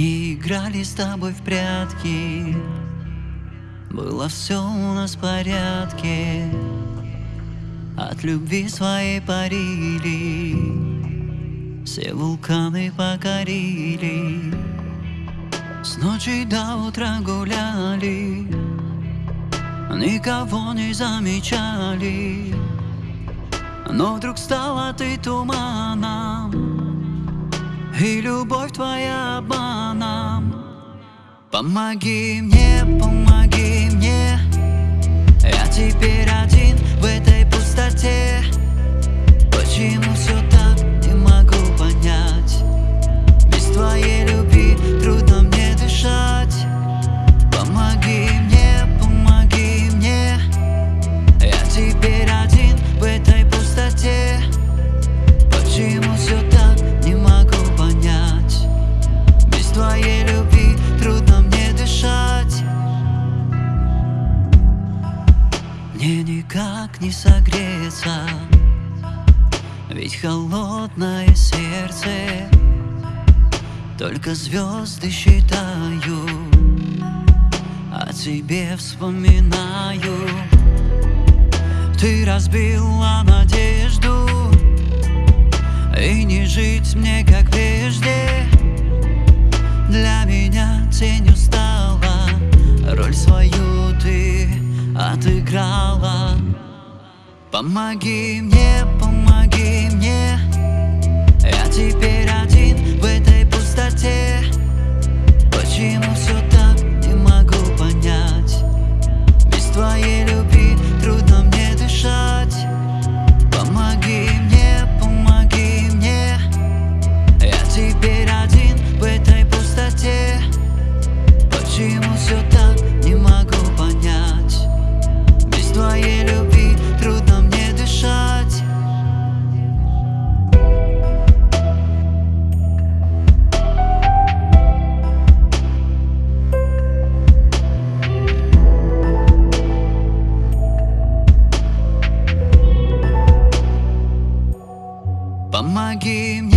Не играли с тобой в прятки. Было все у нас в порядке. От любви своей парили. Все вулканы покорили. С ночи до утра гуляли. Никого не замечали. Но вдруг стала ты туманом и любовь твоя обманом Помоги мне, помоги мне. Я теперь Ведь холодное сердце Только звезды считаю О тебе вспоминаю. Ты разбила надежду И не жить мне как прежде. Для меня тенью стала Роль свою ты отыграла. Помоги мне, помоги мне. Я теперь Помоги